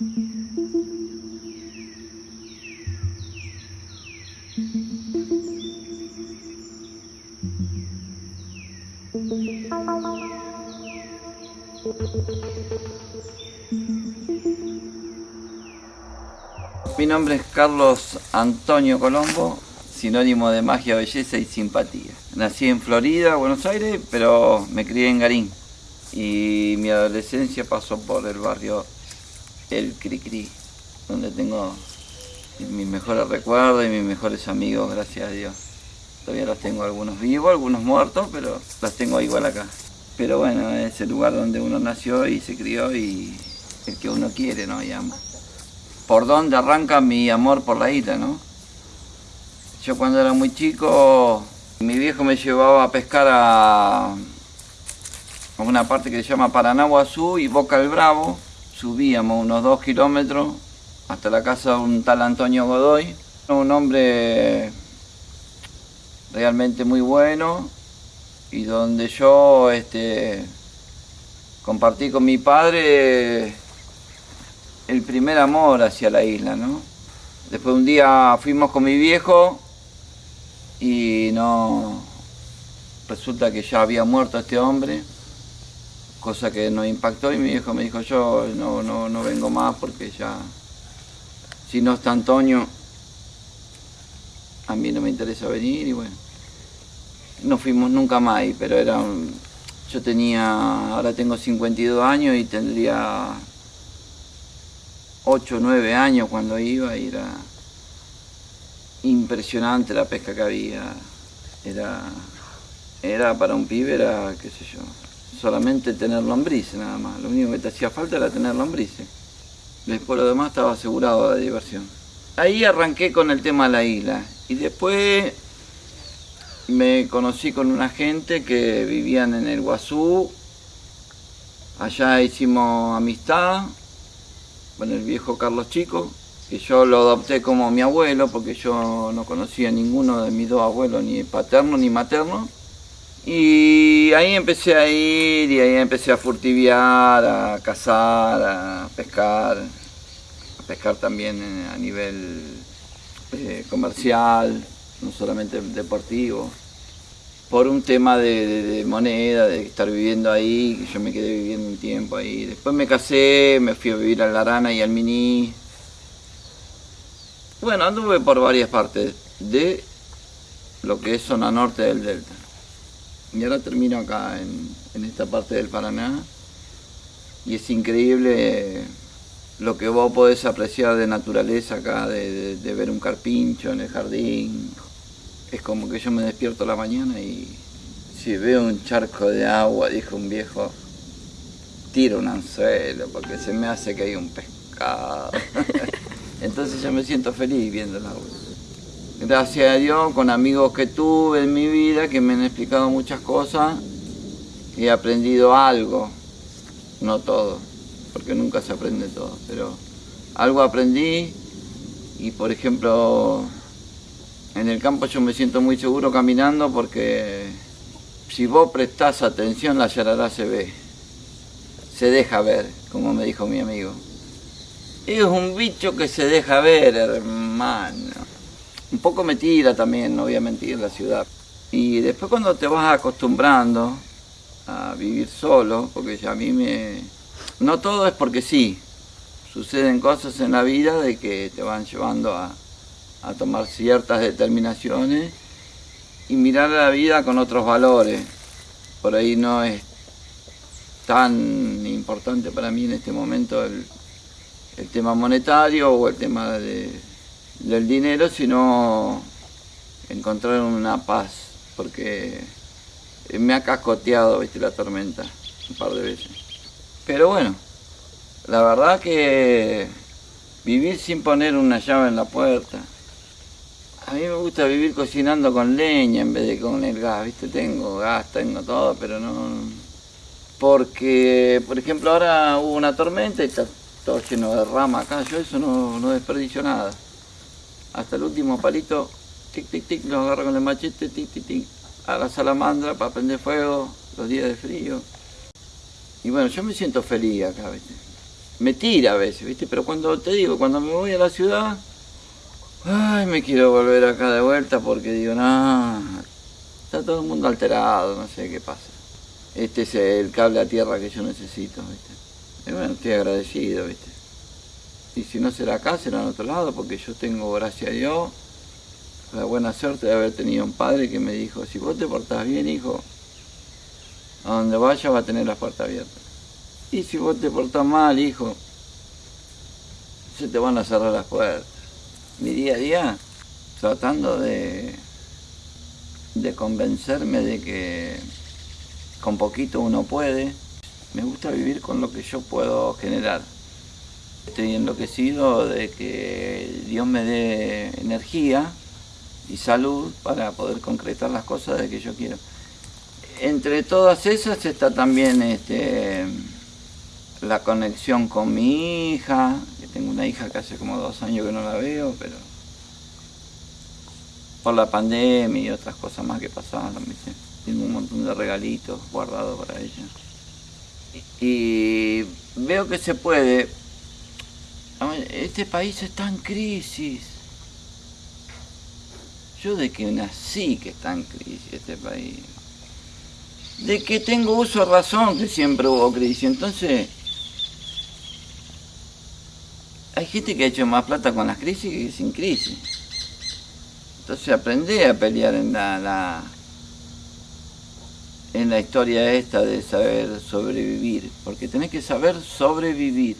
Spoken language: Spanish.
Mi nombre es Carlos Antonio Colombo, sinónimo de magia, belleza y simpatía. Nací en Florida, Buenos Aires, pero me crié en Garín. Y mi adolescencia pasó por el barrio El Cricri, donde tengo mis mejores recuerdos y mis mejores amigos, gracias a Dios. Todavía los tengo algunos vivos, algunos muertos, pero los tengo igual acá. Pero bueno, es el lugar donde uno nació y se crió y el que uno quiere, ¿no? Y ama. ¿Por dónde arranca mi amor por la isla, no? Yo cuando era muy chico, mi viejo me llevaba a pescar a, una parte que se llama Paranaguazú y Boca el Bravo. Subíamos unos dos kilómetros hasta la casa de un tal Antonio Godoy, un hombre realmente muy bueno y donde yo este, compartí con mi padre el primer amor hacia la isla, ¿no? Después un día fuimos con mi viejo y no resulta que ya había muerto este hombre, cosa que nos impactó y mi viejo me dijo yo no, no, no vengo más porque ya si no está Antonio a mí no me interesa venir y bueno no fuimos nunca más pero era yo tenía, ahora tengo 52 años y tendría 8 o 9 años cuando iba y era impresionante la pesca que había. Era, era para un pibe, era, qué sé yo, solamente tener lombrices nada más. Lo único que te hacía falta era tener lombrices. Después lo demás estaba asegurado de diversión. Ahí arranqué con el tema de la isla. Y después me conocí con una gente que vivían en el Guazú. Allá hicimos amistad con el viejo Carlos Chico, que yo lo adopté como mi abuelo porque yo no conocía a ninguno de mis dos abuelos, ni paterno ni materno. Y ahí empecé a ir y ahí empecé a furtiviar, a cazar, a pescar, a pescar también a nivel eh, comercial, no solamente deportivo, por un tema de, de, moneda, de estar viviendo ahí, que yo me quedé viviendo un tiempo ahí. Después me casé, me fui a vivir a La Arana y al Miní. Bueno, anduve por varias partes de lo que es zona norte del Delta. Y ahora termino acá, en, en esta parte del Paraná. Y es increíble lo que vos podés apreciar de naturaleza acá, de, de, ver un carpincho en el jardín, es como que yo me despierto la mañana y si veo un charco de agua, dijo un viejo, tiro un anzuelo porque se me hace que hay un pescado. Entonces yo me siento feliz viendo el agua. Gracias a Dios, con amigos que tuve en mi vida, que me han explicado muchas cosas, he aprendido algo, no todo, porque nunca se aprende todo, pero algo aprendí y por ejemplo en el campo yo me siento muy seguro caminando porque si vos prestás atención la yarará se ve, se deja ver, como me dijo mi amigo. Es un bicho que se deja ver, hermano. Un poco me tira también, no voy a mentir, la ciudad. Y después cuando te vas acostumbrando a vivir solo, porque ya a mí me... No todo es porque sí, suceden cosas en la vida de que te van llevando a, a tomar ciertas determinaciones y mirar la vida con otros valores. Por ahí no es tan importante para mí en este momento el, el tema monetario o el tema de, del dinero, sino encontrar una paz, porque me ha cascoteado ¿viste, la tormenta un par de veces. Pero bueno, la verdad que vivir sin poner una llave en la puerta, a mí me gusta vivir cocinando con leña en vez de con el gas, ¿viste? Tengo gas, tengo todo, pero no... Porque, por ejemplo, ahora hubo una tormenta y está todo lleno de rama acá, yo eso no, no desperdicio nada. Hasta el último palito, tic, tic, tic, lo agarro con el machete, tic, tic, tic, a la salamandra para prender fuego, los días de frío. Y bueno, yo me siento feliz acá, ¿viste? me tira a veces, ¿viste? Pero cuando te digo, cuando me voy a la ciudad, ay, me quiero volver acá de vuelta porque digo, no, está todo el mundo alterado, no sé qué pasa. Este es el cable a tierra que yo necesito, ¿viste? Y bueno, estoy agradecido, ¿viste? Y si no será acá, será en otro lado, porque yo tengo, gracias a Dios, la buena suerte de haber tenido un padre que me dijo, si vos te portás bien, hijo, a donde vaya va a tener la puerta abierta. Y si vos te portás mal, hijo, se te van a cerrar las puertas. Mi día a día, tratando de, de convencerme de que con poquito uno puede, me gusta vivir con lo que yo puedo generar. Estoy enloquecido de que Dios me dé energía y salud para poder concretar las cosas de que yo quiero. Entre todas esas está también este, la conexión con mi hija, que tengo una hija que hace como dos años que no la veo, pero por la pandemia y otras cosas más que pasaron, tengo un montón de regalitos guardados para ella. Y veo que se puede. Este país está en crisis. Yo de que nací que está en crisis este país. De que tengo uso de razón que siempre hubo crisis. Entonces, hay gente que ha hecho más plata con las crisis que sin crisis. Entonces aprendí a pelear en la, la, en la historia esta de saber sobrevivir, porque tenés que saber sobrevivir.